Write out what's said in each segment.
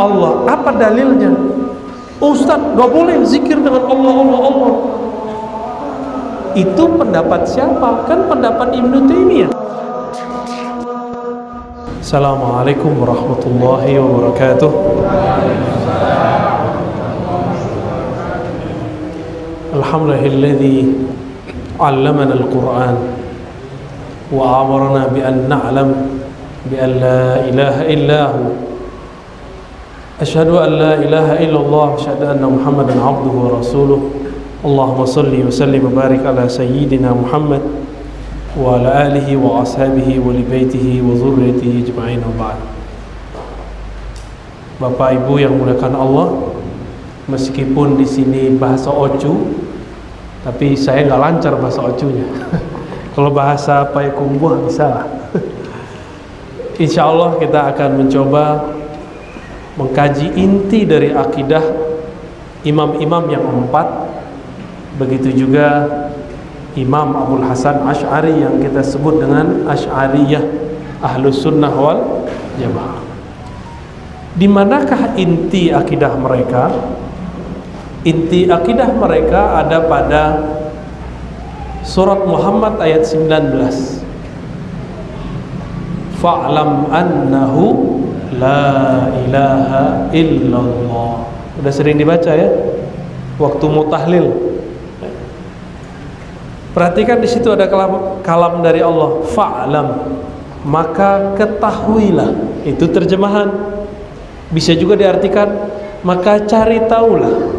Allah apa dalilnya? Ustadz gak boleh zikir dengan Allah Allah Allah. Itu pendapat siapa? Kan pendapat Ibnu Taimiyah. السلام عليكم ورحمة الله وبركاته. الحمد لله الذي علمنا القرآن وأمرنا بأن نعلم بأن لا إله إلا هو. أشهد أن لا إله إلا الله أشهد أن محمدا عبده ورسوله. اللهم صل وسلم وبارك على سيدنا محمد وعلى آله وأصحابه ولبيته وذريته أجمعين وبعد Bapak Ibu yang muliakan Allah Meskipun di sini bahasa Ocu Tapi saya nggak lancar bahasa Ocunya Kalau bahasa Payakumbuh bisa lah Insya Allah kita akan mencoba mengkaji inti dari akidah imam-imam yang empat begitu juga Imam Abdul Hasan Ash'ari yang kita sebut dengan Ash'ariyah Ahlus Sunnah wal Jamaah. Di manakah inti akidah mereka? Inti akidah mereka ada pada surat Muhammad ayat 19 fa'lam annahu La ilaha illallah. Udah sering dibaca ya? Waktu mutahlil Perhatikan di situ ada kalam, kalam dari Allah. Fa'lam. Maka ketahuilah. Itu terjemahan. Bisa juga diartikan Maka cari taulah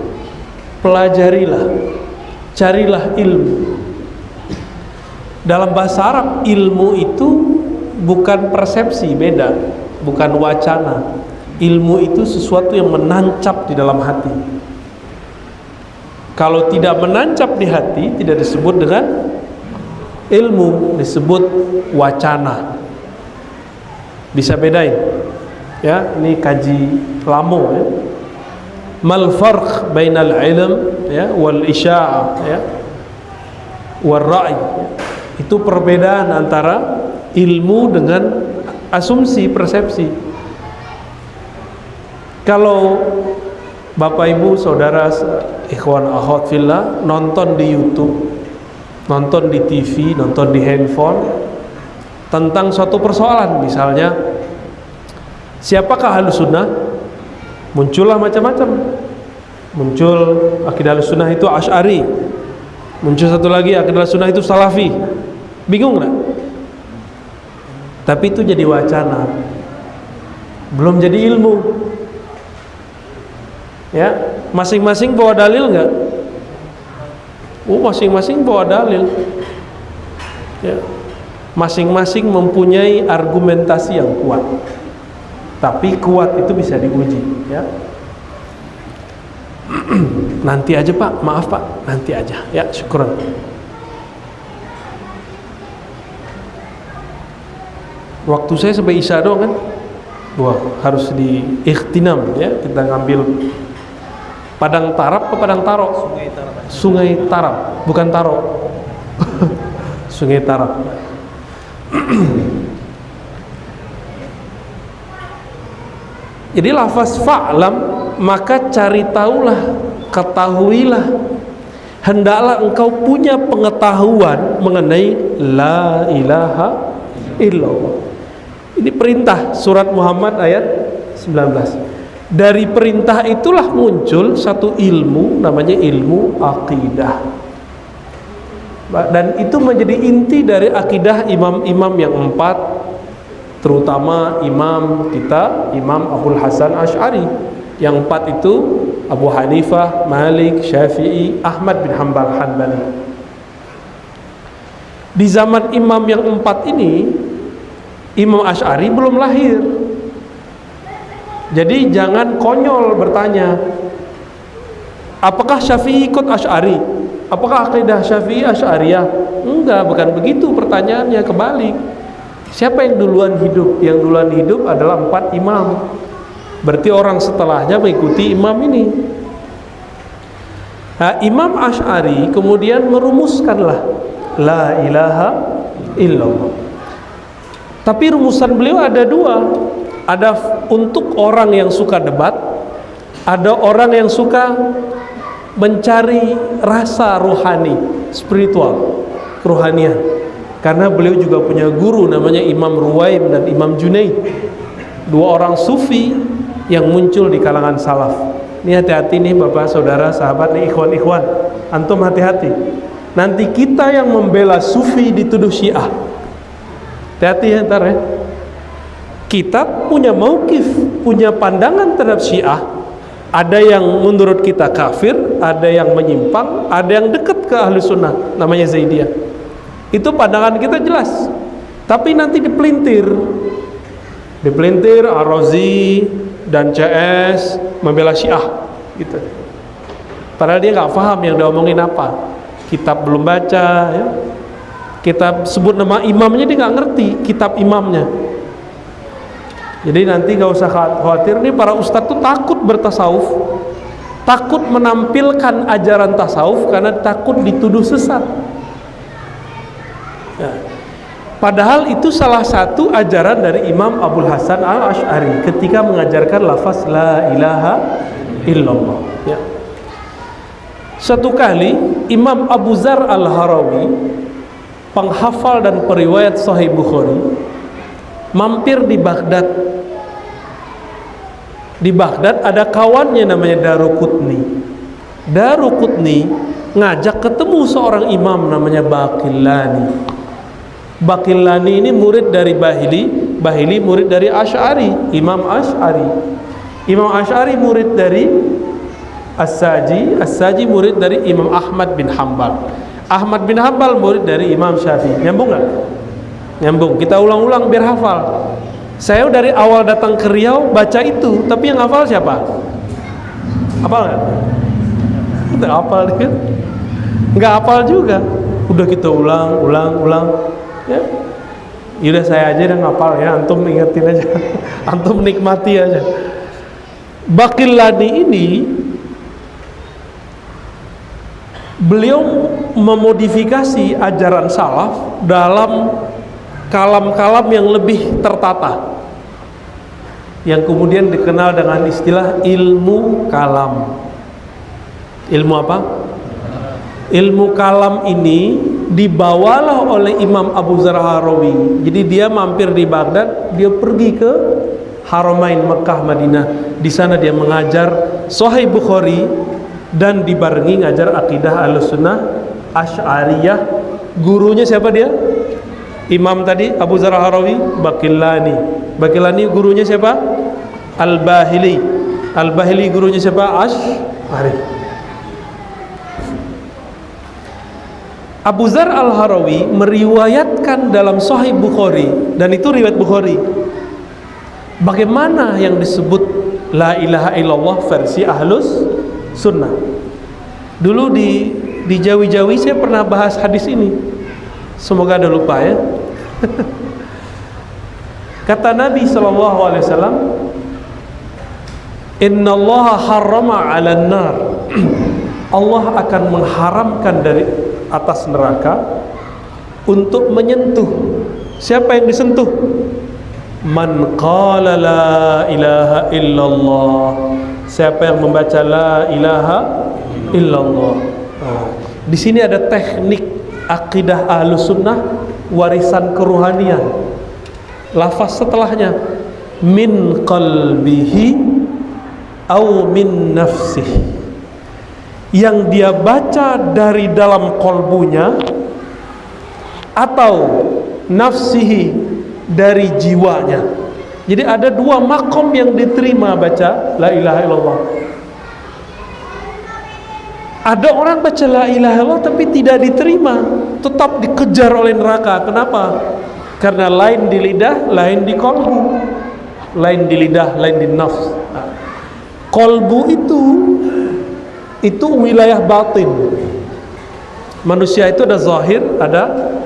Pelajarilah. Carilah ilmu. Dalam bahasa Arab Ilmu itu bukan persepsi Beda. Bukan wacana. Ilmu itu sesuatu yang menancap di dalam hati kalau tidak menancap di hati tidak disebut dengan ilmu disebut wacana. Bisa bedain? Ya ini kaji lamo ya. Mal farq bainal ilm ya wal isya'ah ya wal ra'i itu perbedaan antara ilmu dengan asumsi persepsi. Kalau Bapak Ibu saudara ikhwan akhwat fillah nonton di YouTube nonton di TV nonton di handphone tentang suatu persoalan. Misalnya siapakah ahlu sunnah muncullah macam-macam. Muncul akidah ahlu sunnah itu ash'ari. Muncul satu lagi akidah sunnah itu salafi. Bingung nggak? Tapi itu jadi wacana. Belum jadi ilmu ya? Masing-masing bawa dalil nggak? Oh masing-masing bawa dalil. Ya. Masing-masing mempunyai argumentasi yang kuat. Tapi kuat itu bisa diuji ya. Nanti aja pak. Maaf pak. Nanti aja. Ya syukuran. Waktu saya sampai isya doang kan? Wah harus di ikhtinam ya kita ngambil padang tarap ke padang taro? Sungai tarap. Sungai tarap bukan taro. Sungai tarap. Jadi lafaz fa'lam maka cari tahulah ketahuilah. Hendaklah engkau punya pengetahuan mengenai la ilaha illallah. Ini perintah surat Muhammad ayat 19 dari perintah itulah muncul satu ilmu namanya ilmu akidah. Dan itu menjadi inti dari akidah imam-imam yang empat terutama imam kita Imam Abdul Hasan Ash'ari. Yang empat itu Abu Hanifah, Malik, Syafi'i, Ahmad bin Hanbal Hanbali. Di zaman imam yang empat ini Imam Ash'ari belum lahir jadi jangan konyol bertanya apakah Syafi'i ikut Ash'ari apakah akidah Syafi'i Ash'ariyah enggak bukan begitu pertanyaannya kebalik Siapa yang duluan hidup? Yang duluan hidup adalah empat imam. Berarti orang setelahnya mengikuti imam ini. Nah, Imam Ash'ari kemudian merumuskanlah La ilaha illallah. Tapi rumusan beliau ada dua. Ada untuk orang yang suka debat, ada orang yang suka mencari rasa rohani, spiritual, kerohanian. Karena beliau juga punya guru namanya Imam Ruwaim dan Imam Junaid. Dua orang sufi yang muncul di kalangan salaf. Ini hati-hati nih Bapak, Saudara, sahabat nih ikhwan-ikhwan. Antum hati-hati. Nanti kita yang membela sufi dituduh Syiah. Hati-hati ya ntar ya. Kita punya maukif, punya pandangan terhadap Syiah. Ada yang menurut kita kafir, ada yang menyimpang, ada yang dekat ke ahli sunnah, namanya Zaidiyah. Itu pandangan kita jelas. Tapi nanti dipelintir. Dipelintir Ar-Razi dan CS membela Syiah gitu. Padahal dia nggak paham yang diomongin apa. Kitab belum baca ya. Kitab sebut nama imamnya dia nggak ngerti kitab imamnya. Jadi nanti gak usah khawatir nih para ustadz tuh takut bertasawuf Takut menampilkan ajaran tasawuf karena takut dituduh sesat ya. Padahal itu salah satu ajaran dari Imam Abdul Hasan al Ashari ketika mengajarkan lafaz la ilaha illallah. Ya. Satu kali Imam Abu Zar al Harawi, penghafal dan periwayat Sahih Bukhari, mampir di Baghdad. Di Baghdad ada kawannya namanya Darukutni. Darukutni ngajak ketemu seorang imam namanya Baqillani. Bakillani ini murid dari Bahili Bahili murid dari Ash'ari Imam Ash'ari Imam Ash'ari murid dari As-Saji As-Saji murid dari Imam Ahmad bin Hambal Ahmad bin Hambal murid dari Imam Syafi'i nyambung gak? Nyambung. Kita ulang-ulang biar hafal. Saya dari awal datang ke Riau baca itu tapi yang hafal siapa? hafal gak? Tidak hafal dia. Nggak hafal juga. Udah kita ulang, ulang, ulang. Ya. Yaudah saya aja yang ngapal ya. Antum ingetin aja. Antum nikmati aja. Bakillani ini beliau memodifikasi ajaran salaf dalam kalam-kalam yang lebih tertata yang kemudian dikenal dengan istilah ilmu kalam. Ilmu apa? ilmu kalam ini dibawalah oleh Imam Abu Zar Harawi. Jadi dia mampir di Baghdad dia pergi ke Haramain Mekah Madinah. Di sana dia mengajar Sahih Bukhari dan dibarengi ngajar akidah Ahlussunnah Asy'ariyah. Gurunya siapa dia Imam tadi Abu Zar Harawi Bakillani Bakillani gurunya siapa Al-Bahili Al-Bahili gurunya siapa Asy'ari Abu Zar Al-Harawi meriwayatkan dalam Sahih Bukhari dan itu riwayat Bukhari. Bagaimana yang disebut la ilaha illallah versi Ahlus Sunnah. Dulu di di Jawi-Jawi saya pernah bahas hadis ini. Semoga ada lupa ya. Kata Nabi sallallahu alaihi wasallam, "Inna Allah harrama 'alan nar." Allah akan mengharamkan dari atas neraka untuk menyentuh siapa yang disentuh man qala la ilaha illallah siapa yang membaca la ilaha illallah oh. di sini ada teknik akidah ahlu sunnah warisan keruhanian. Lafaz setelahnya min qalbihi au min nafsihi. Yang dia baca dari dalam kolbunya atau nafsihi dari jiwanya. Jadi ada dua makom yang diterima baca la ilaha illallah ada orang baca la ilaha illallah tapi tidak diterima tetap dikejar oleh neraka. Kenapa? karena lain di lidah lain di kolbu. Lain di lidah lain di nafs. Nah, kolbu itu itu wilayah batin. Manusia itu ada zahir ada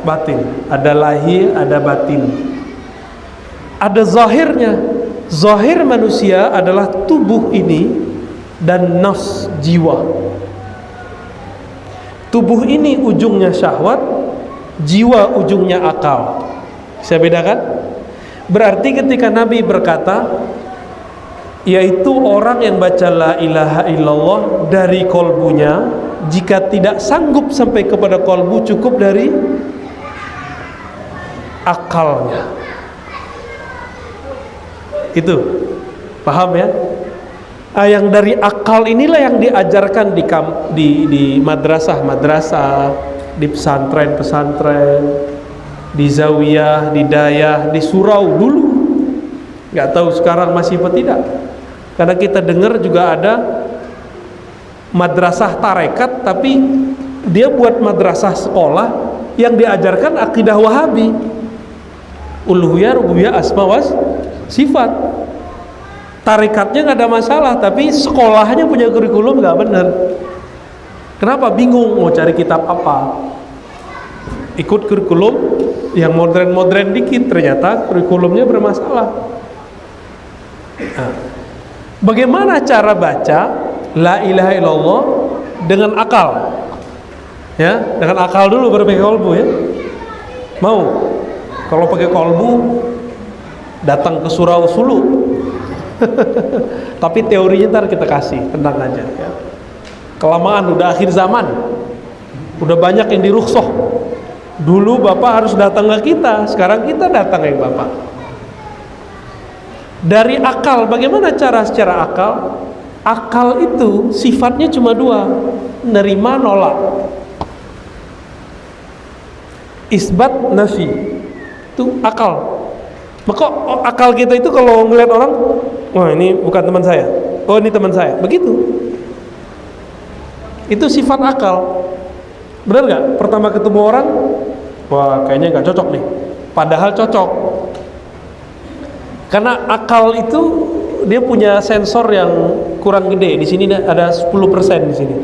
batin. Ada lahir ada batin. Ada zahirnya. Zahir manusia adalah tubuh ini dan nafs jiwa tubuh ini ujungnya syahwat jiwa ujungnya akal. Saya bedakan? Berarti ketika Nabi berkata yaitu orang yang baca la ilaha illallah dari kolbunya jika tidak sanggup sampai kepada kolbu cukup dari akalnya. Itu. Paham ya ah, yang dari akal inilah yang diajarkan di di, di madrasah madrasah di pesantren pesantren di zawiyah di dayah di surau dulu. Nggak tahu sekarang masih apa tidak. Karena kita dengar juga ada madrasah tarekat tapi dia buat madrasah sekolah yang diajarkan akidah wahabi. Uluhiyah, rububiyah, asma was sifat tarekatnya nggak ada masalah tapi sekolahnya punya kurikulum nggak benar kenapa bingung mau cari kitab apa ikut kurikulum yang modern-modern dikit ternyata kurikulumnya bermasalah nah, Bagaimana cara baca la ilaha illallah dengan akal? Ya, dengan akal dulu baru pakai kolbu ya. Mau? Kalau pakai kolbu datang ke surau sulu. Tapi teorinya ntar kita kasih, tenang aja ya. Kelamaan udah akhir zaman. Udah banyak yang diruksoh. Dulu Bapak harus datang ke kita, sekarang kita datang ke Bapak dari akal bagaimana cara secara akal akal itu sifatnya cuma dua nerima nolak isbat nafi itu akal maka akal kita itu kalau ngeliat orang wah ini bukan teman saya oh ini teman saya begitu itu sifat akal benar nggak pertama ketemu orang wah kayaknya nggak cocok nih padahal cocok karena akal itu dia punya sensor yang kurang gede. Di sini ada 10% di sini.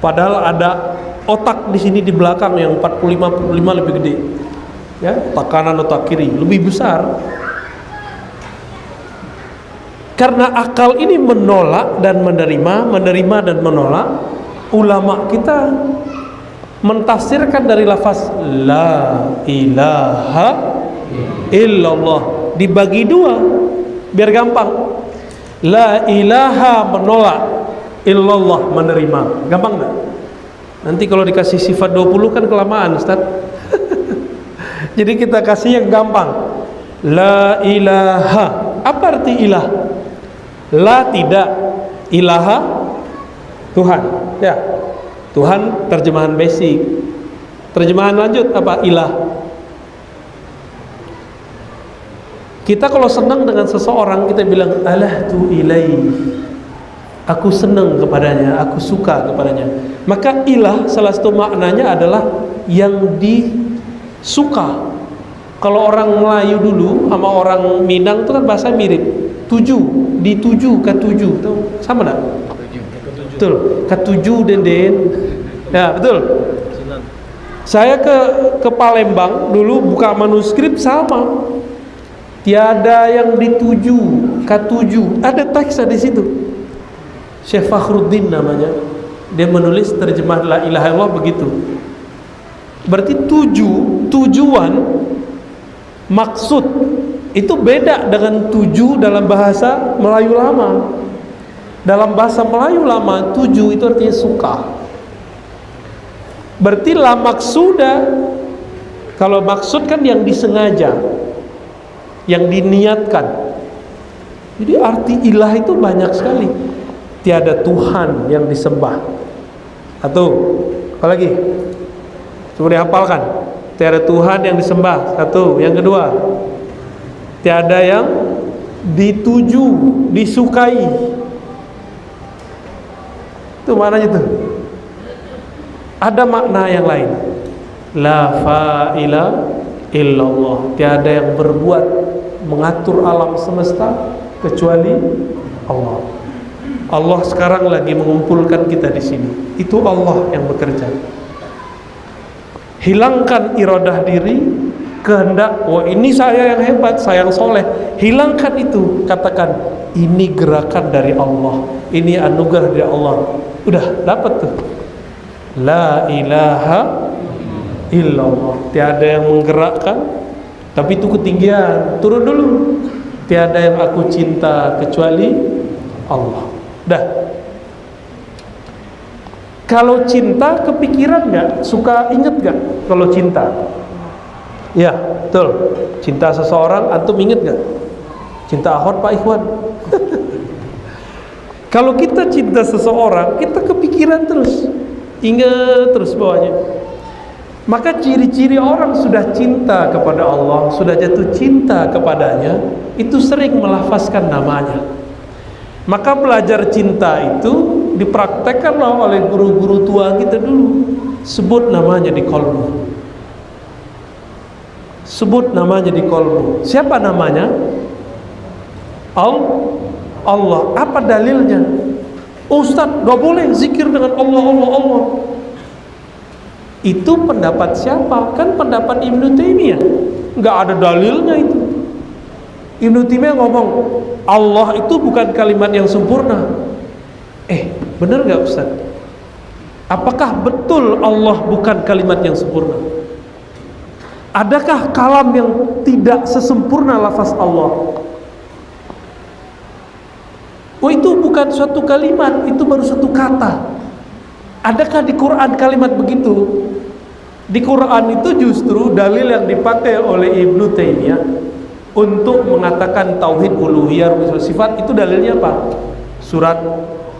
Padahal ada otak di sini di belakang yang 45 45 lebih gede. Ya, otak kanan otak kiri lebih besar. Karena akal ini menolak dan menerima, menerima dan menolak, ulama kita mentafsirkan dari lafaz la ilaha illallah. Dibagi dua biar gampang. La ilaha menolak illallah menerima. Gampang nggak? Nanti kalau dikasih sifat 20 kan kelamaan Ustaz. Jadi kita kasih yang gampang. La ilaha. Apa arti ilah la tidak ilaha Tuhan ya Tuhan terjemahan basic terjemahan lanjut apa ilah Kita kalau senang dengan seseorang kita bilang alah tu ilai. Aku senang kepadanya, aku suka kepadanya. Maka ilah salah satu maknanya adalah yang disuka. Kalau orang Melayu dulu sama orang Minang itu kan bahasa mirip. Tujuh, dituju, ketujuh, tuh sama enggak? Betul, ketujuh den den. Ya betul. Saya ke ke Palembang dulu buka manuskrip sama. Tiada yang dituju katuju ada teks di situ. Syekh Fakhruddin namanya. Dia menulis terjemah la ilaha illallah begitu. Berarti tuju tujuan maksud itu beda dengan tuju dalam bahasa Melayu lama. Dalam bahasa Melayu lama tuju itu artinya suka. Berarti la maksuda kalau maksud kan yang disengaja yang diniatkan. Jadi arti ilah itu banyak sekali. Tiada Tuhan yang disembah. Atau apa lagi? Coba dihafalkan. Tiada Tuhan yang disembah. Satu. Yang kedua tiada yang dituju disukai itu maknanya tuh ada makna yang lain la fa'ila illallah tiada yang berbuat mengatur alam semesta kecuali Allah. Allah sekarang lagi mengumpulkan kita di sini. Itu Allah yang bekerja. Hilangkan iradah diri, kehendak oh ini saya yang hebat saya yang soleh. Hilangkan itu katakan ini gerakan dari Allah ini anugerah dari Allah. Udah dapat tuh. La ilaha illallah. Tiada yang menggerakkan tapi itu ketinggian. Turun dulu. Tiada yang aku cinta kecuali Allah. Dah. Kalau cinta kepikiran nggak? Suka inget nggak kalau cinta ya betul cinta seseorang antum inget nggak cinta ahwat pak Ikhwan kalau kita cinta seseorang kita kepikiran terus inget terus bawahnya maka ciri-ciri orang sudah cinta kepada Allah, sudah jatuh cinta kepadanya, itu sering melafazkan namanya. Maka belajar cinta itu dipraktekkanlah oleh guru-guru tua kita dulu. Sebut namanya di kolbu. Sebut namanya di kolbu. Siapa namanya? Allah. Apa dalilnya? Ustadz, gak boleh zikir dengan Allah, Allah, Allah. Itu pendapat siapa? Kan pendapat Ibnu Taimiyah. Enggak ada dalilnya itu. Ibnu Taimiyah ngomong, Allah itu bukan kalimat yang sempurna. Eh, benar nggak Ustaz? Apakah betul Allah bukan kalimat yang sempurna? Adakah kalam yang tidak sesempurna lafaz Allah? Oh itu bukan suatu kalimat, itu baru satu kata. Adakah di Quran kalimat begitu? Di Quran itu justru dalil yang dipakai oleh Ibnu Taimiyah untuk mengatakan tauhid uluhiyah sifat itu dalilnya apa? Surat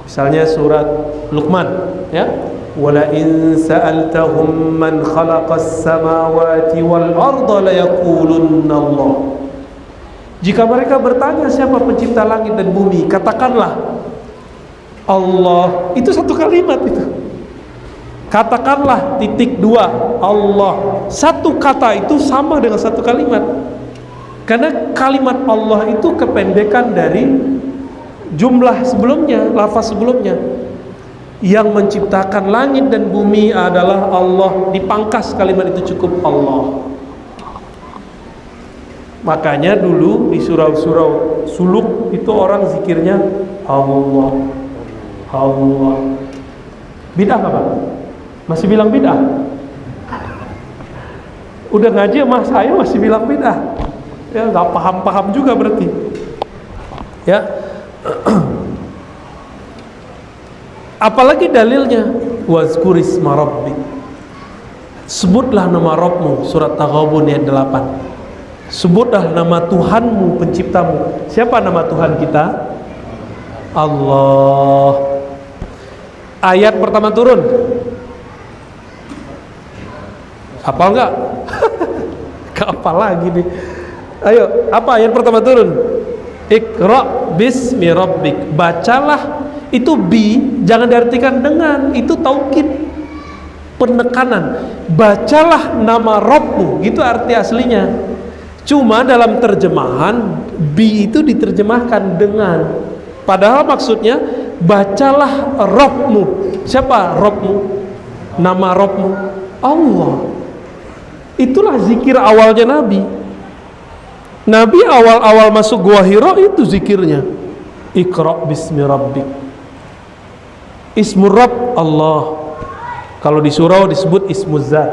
misalnya surat Luqman ya. Man khalaqas samawati wal arda la yaqulunna Allah. Jika mereka bertanya siapa pencipta langit dan bumi, katakanlah Allah. Itu satu kalimat itu. Katakanlah titik dua Allah Satu kata itu sama dengan satu kalimat Karena kalimat Allah itu kependekan dari Jumlah sebelumnya, lafaz sebelumnya Yang menciptakan langit dan bumi adalah Allah Dipangkas kalimat itu cukup Allah Makanya dulu di surau-surau suluk itu orang zikirnya Allah Allah Bidah apa? Masih bilang bid'ah? Udah ngaji sama saya masih bilang bid'ah. Ya nggak paham-paham juga berarti. Ya. Apalagi dalilnya wazkuris marabbik. Sebutlah nama Rabbmu surat Taghabun ayat 8. Sebutlah nama Tuhanmu penciptamu. Siapa nama Tuhan kita? Allah. Ayat pertama turun Hafal nggak? Kapal lagi nih. Ayo, apa yang pertama turun? Iqra bismi rabbik. Bacalah itu bi jangan diartikan dengan itu taukid penekanan. Bacalah nama Rabbmu, gitu arti aslinya. Cuma dalam terjemahan bi itu diterjemahkan dengan padahal maksudnya bacalah Rabbmu. Siapa Rabbmu? Nama Rabbmu Allah. Itulah zikir awalnya Nabi. Nabi awal-awal masuk gua Hira itu zikirnya. Iqra bismi rabbik. Ismur Rabb Allah. Kalau di surau disebut ismul zat.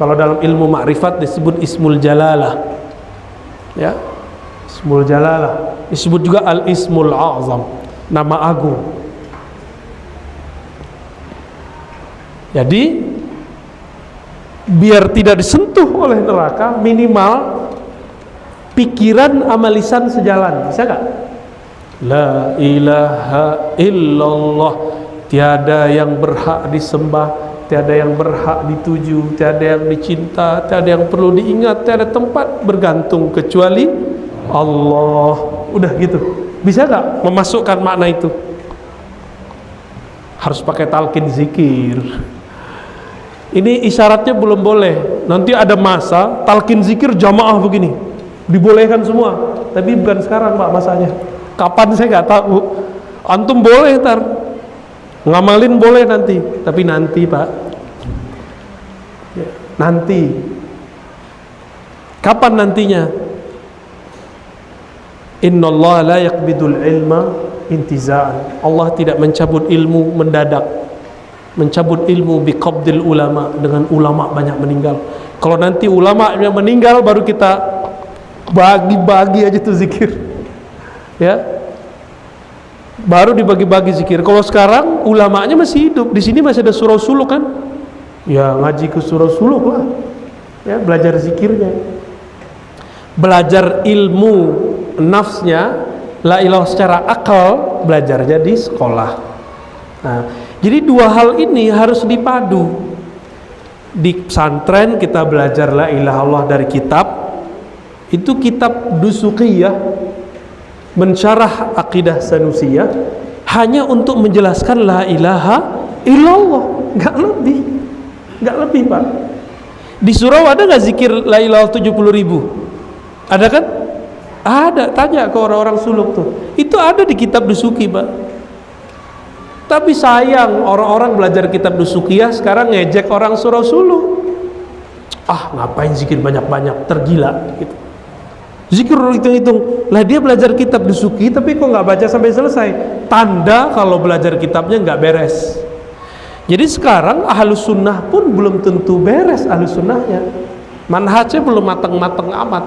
Kalau dalam ilmu makrifat disebut ismul jalalah. Ya. Ismul jalalah. Disebut juga al ismul azam. Nama agung. Jadi biar tidak disentuh oleh neraka minimal pikiran amalisan sejalan bisa gak? La ilaha illallah. Tiada yang berhak disembah tiada yang berhak dituju tiada yang dicinta tiada yang perlu diingat tiada tempat bergantung kecuali Allah. Udah gitu. Bisa gak memasukkan makna itu? Harus pakai talqin zikir. Ini isyaratnya belum boleh. Nanti ada masa talkin zikir jamaah begini. Dibolehkan semua. Tapi bukan sekarang pak masanya kapan saya nggak tahu antum boleh ntar ngamalin boleh nanti tapi nanti pak nanti Kapan nantinya? Inna Allah la yakbidul ilma intiza'an. Allah tidak mencabut ilmu mendadak. Mencabut ilmu biqabdil ulama dengan ulama banyak meninggal. Kalau nanti ulama yang meninggal baru kita bagi-bagi aja tuh zikir. Ya. Baru dibagi-bagi zikir. Kalau sekarang ulamanya masih hidup. Di sini masih ada surau suluk kan? Ya ngaji ke surau suluk lah. Ya, belajar zikirnya. Belajar ilmu nafsnya la ilah secara akal belajarnya di sekolah nah jadi dua hal ini harus dipadu di pesantren kita belajar la ilah Allah dari kitab itu kitab dusukiyah mensyarah akidah sanusiyah hanya untuk menjelaskan la ilaha illallah nggak lebih nggak lebih pak di surau ada nggak zikir la ilaha 70 ribu ada kan ada, tanya ke orang-orang suluk tuh. Itu ada di kitab Dusuki, Pak. Tapi sayang orang-orang belajar kitab ya sekarang ngejek orang surau suluk. Ah, ngapain zikir banyak-banyak, tergila gitu. Zikir hitung-hitung. Lah dia belajar kitab Dusuki tapi kok nggak baca sampai selesai. Tanda kalau belajar kitabnya nggak beres. Jadi sekarang ahlus sunnah pun belum tentu beres ahlus sunnahnya. Manhajnya belum matang-matang amat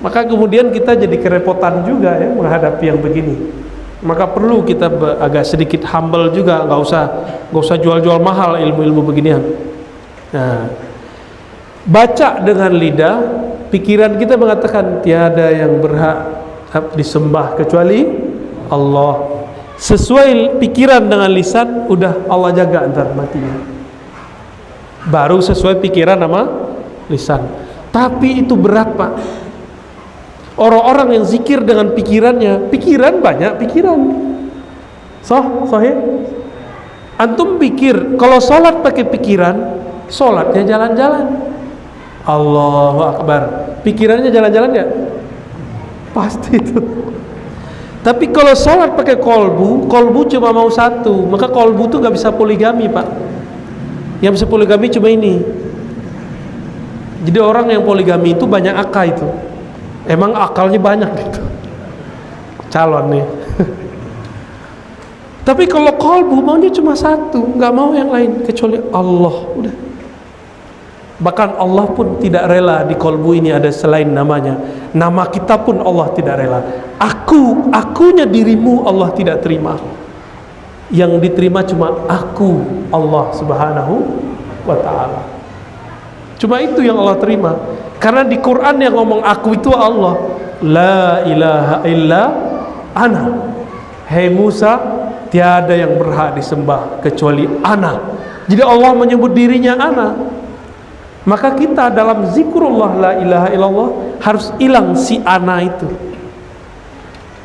maka kemudian kita jadi kerepotan juga ya menghadapi yang begini maka perlu kita agak sedikit humble juga nggak usah nggak usah jual-jual mahal ilmu-ilmu beginian nah baca dengan lidah pikiran kita mengatakan tiada yang berhak disembah kecuali Allah sesuai pikiran dengan lisan udah Allah jaga antar matinya baru sesuai pikiran nama lisan tapi itu berat pak Orang-orang yang zikir dengan pikirannya, pikiran banyak pikiran. Soh, sohih. Antum pikir kalau sholat pakai pikiran, sholatnya jalan-jalan. Allahu Akbar. Pikirannya jalan-jalan ya? Pasti itu. Tapi kalau sholat pakai kolbu, kolbu cuma mau satu, maka kolbu itu nggak bisa poligami pak. Yang bisa poligami cuma ini. Jadi orang yang poligami itu banyak akal itu emang akalnya banyak gitu calon nih tapi kalau kolbu maunya cuma satu nggak mau yang lain kecuali Allah udah bahkan Allah pun tidak rela di kolbu ini ada selain namanya nama kita pun Allah tidak rela aku akunya dirimu Allah tidak terima yang diterima cuma aku Allah subhanahu wa ta'ala cuma itu yang Allah terima karena di Quran yang ngomong aku itu Allah. La ilaha illa ana. Hei Musa, tiada yang berhak disembah kecuali ana. Jadi Allah menyebut dirinya ana. Maka kita dalam zikrullah la ilaha illallah harus hilang si ana itu.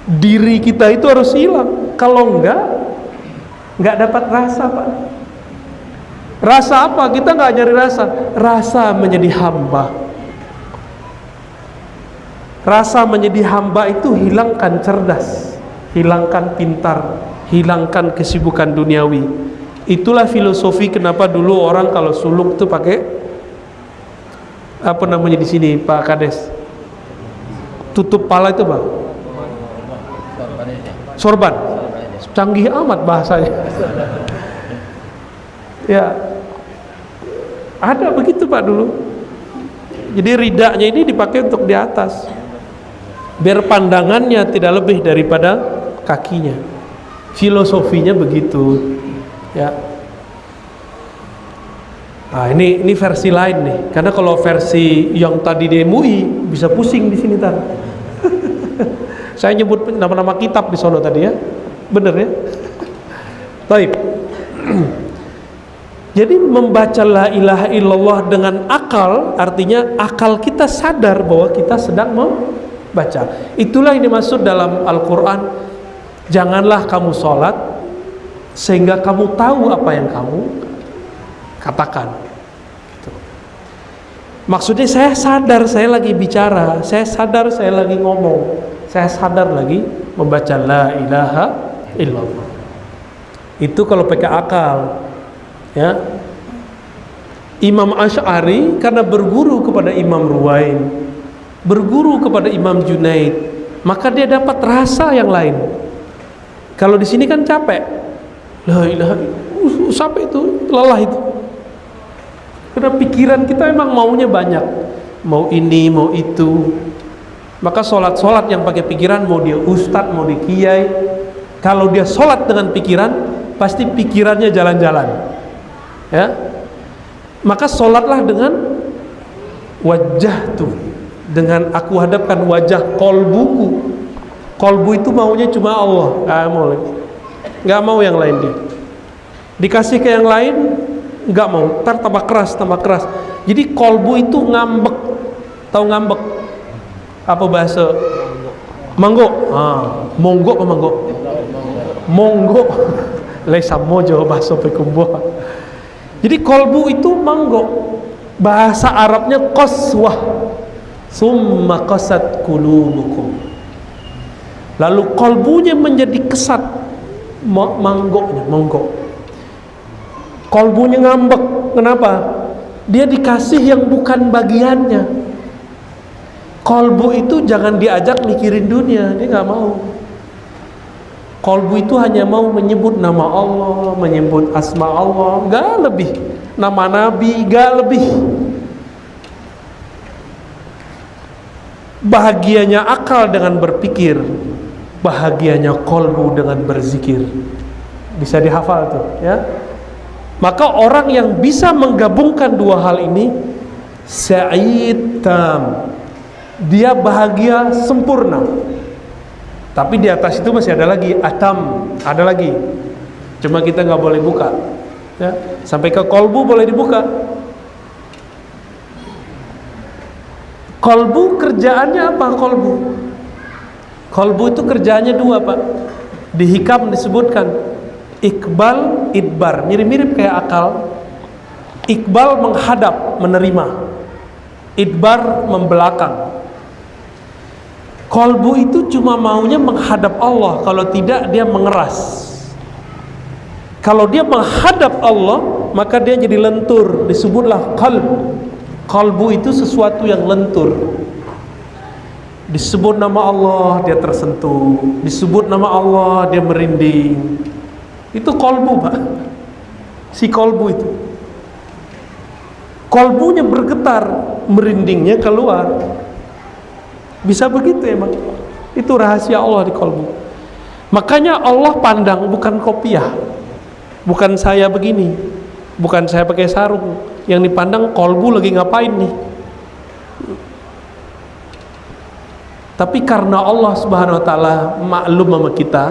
Diri kita itu harus hilang. Kalau enggak, enggak dapat rasa, Pak. Rasa apa? Kita enggak nyari rasa. Rasa menjadi hamba Rasa menjadi hamba itu hilangkan cerdas, hilangkan pintar, hilangkan kesibukan duniawi. Itulah filosofi kenapa dulu orang kalau suluk tuh pakai apa namanya di sini Pak Kades? Tutup pala itu Bang. Sorban. Canggih amat bahasanya. ya. Ada begitu Pak dulu. Jadi ridaknya ini dipakai untuk di atas biar pandangannya tidak lebih daripada kakinya filosofinya begitu ya nah ini ini versi lain nih. Karena kalau versi yang tadi di MUI bisa pusing di sini tar saya nyebut nama-nama kitab di sono tadi ya. Bener ya? Baik. Jadi membaca la ilaha illallah dengan akal artinya akal kita sadar bahwa kita sedang baca itulah yang dimaksud dalam Al-Quran janganlah kamu sholat sehingga kamu tahu apa yang kamu katakan gitu. maksudnya saya sadar saya lagi bicara saya sadar saya lagi ngomong saya sadar lagi membaca la ilaha illallah itu kalau pakai akal ya Imam Ash'ari karena berguru kepada Imam Ruwain, berguru kepada Imam Junaid, maka dia dapat rasa yang lain. Kalau di sini kan capek. La ilaha uh, sampai itu lelah itu. Karena pikiran kita emang maunya banyak. Mau ini, mau itu. Maka sholat-sholat yang pakai pikiran mau dia ustadz, mau dia kiai. Kalau dia sholat dengan pikiran, pasti pikirannya jalan-jalan. Ya, maka sholatlah dengan wajah tuh dengan aku hadapkan wajah kolbuku kolbu itu maunya cuma Allah nggak mau lagi nggak mau yang lain dia dikasih ke yang lain nggak mau. Ntar tambah keras tambah keras. Jadi kolbu itu ngambek. Tahu ngambek? Apa bahasa? Manggo. Ah, monggo apa manggo? Monggo. Lesa mojo bahasa pekumbuh jadi kolbu itu manggo. Bahasa Arabnya qaswah. Summa qasat kulubukum. Lalu kolbunya menjadi kesat. Manggonya, manggo. Kolbunya ngambek. Kenapa? Dia dikasih yang bukan bagiannya. Kolbu itu jangan diajak mikirin dunia, dia nggak mau. Kolbu itu hanya mau menyebut nama Allah, menyebut asma Allah, gak lebih. Nama Nabi, gak lebih. Bahagianya akal dengan berpikir, bahagianya kolbu dengan berzikir. Bisa dihafal tuh, ya. Maka orang yang bisa menggabungkan dua hal ini, sa'id tam. Dia bahagia sempurna tapi di atas itu masih ada lagi atam, ada lagi. Cuma kita nggak boleh buka. Ya, sampai ke kolbu boleh dibuka. Kolbu kerjaannya apa kolbu? Kolbu itu kerjaannya dua pak. Di hikam disebutkan Iqbal, idbar, mirip-mirip kayak akal. Iqbal menghadap, menerima. Idbar membelakang. Kolbu itu cuma maunya menghadap Allah, kalau tidak dia mengeras. Kalau dia menghadap Allah, maka dia jadi lentur, disebutlah qalb. Kalbu itu sesuatu yang lentur. Disebut nama Allah, dia tersentuh. Disebut nama Allah, dia merinding. Itu kolbu, Pak. Si kolbu itu. Kolbunya bergetar, merindingnya keluar. Bisa begitu emang. Itu rahasia Allah di kolbu. Makanya Allah pandang bukan kopiah. Bukan saya begini. Bukan saya pakai sarung. Yang dipandang kolbu lagi ngapain nih. Tapi karena Allah Subhanahu wa taala maklum sama kita,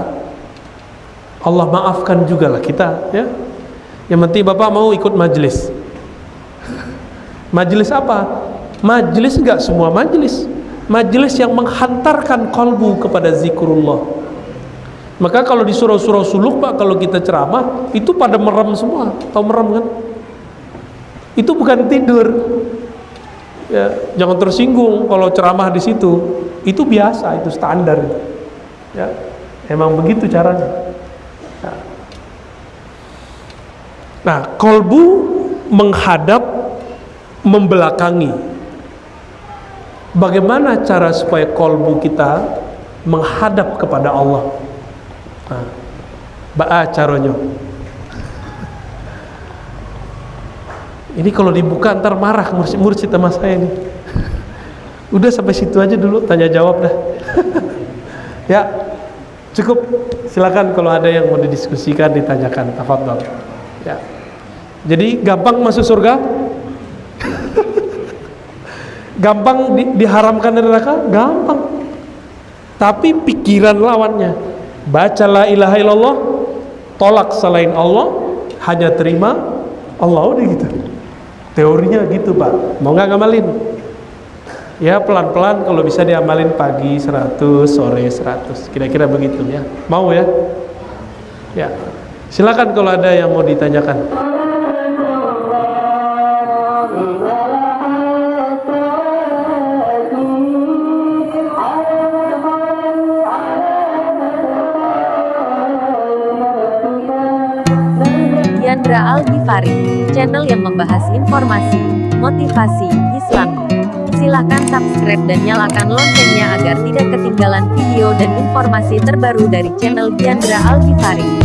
Allah maafkan juga lah kita, ya. Yang penting Bapak mau ikut majelis. Majelis apa? Majelis enggak semua majelis majelis yang menghantarkan kolbu kepada zikrullah. Maka kalau di surau-surau suluk pak kalau kita ceramah itu pada merem semua. Tahu merem kan? Itu bukan tidur. Ya, jangan tersinggung kalau ceramah di situ. Itu biasa itu standar. Ya emang begitu caranya nah, nah kolbu menghadap membelakangi Bagaimana cara supaya kolbu kita menghadap kepada Allah? Nah, Ba'a caranya. Ini kalau dibuka ntar marah mursid-mursid sama saya ini. Udah sampai situ aja dulu tanya jawab dah. ya, cukup. Silakan kalau ada yang mau didiskusikan ditanyakan. Tafadhol. Ya. Jadi gampang masuk surga? gampang di, diharamkan dari neraka? Gampang. Tapi pikiran lawannya baca la ilaha illallah tolak selain Allah hanya terima Allah udah gitu. Teorinya gitu pak. Mau nggak ngamalin? Ya pelan-pelan kalau bisa diamalin pagi 100 sore 100 kira-kira begitu ya. Mau ya? Ya. Silakan kalau ada yang mau ditanyakan Diandra Al Ghifari, channel yang membahas informasi, motivasi, Islami. Silahkan subscribe dan nyalakan loncengnya agar tidak ketinggalan video dan informasi terbaru dari channel Diandra Al Ghifari.